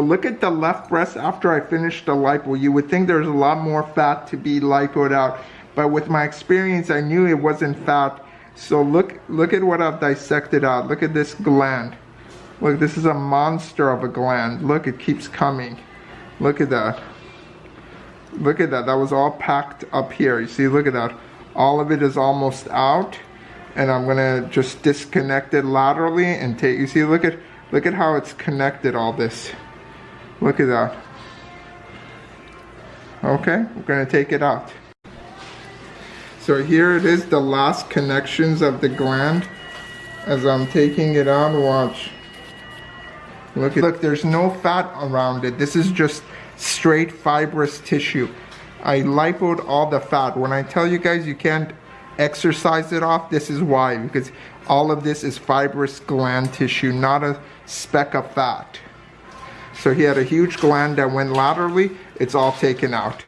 Look at the left breast after I finished the lipo. You would think there's a lot more fat to be lipoed out, but with my experience, I knew it wasn't fat. So look, look at what I've dissected out. Look at this gland. Look, this is a monster of a gland. Look, it keeps coming. Look at that. Look at that. That was all packed up here. You see, look at that. All of it is almost out. And I'm gonna just disconnect it laterally and take, you see, look at, look at how it's connected all this. Look at that. Okay, we're gonna take it out. So here it is, the last connections of the gland. As I'm taking it out, watch. Look, look, there's no fat around it. This is just straight fibrous tissue. I lipoed all the fat. When I tell you guys you can't exercise it off, this is why. Because all of this is fibrous gland tissue, not a speck of fat. So he had a huge gland that went laterally. It's all taken out.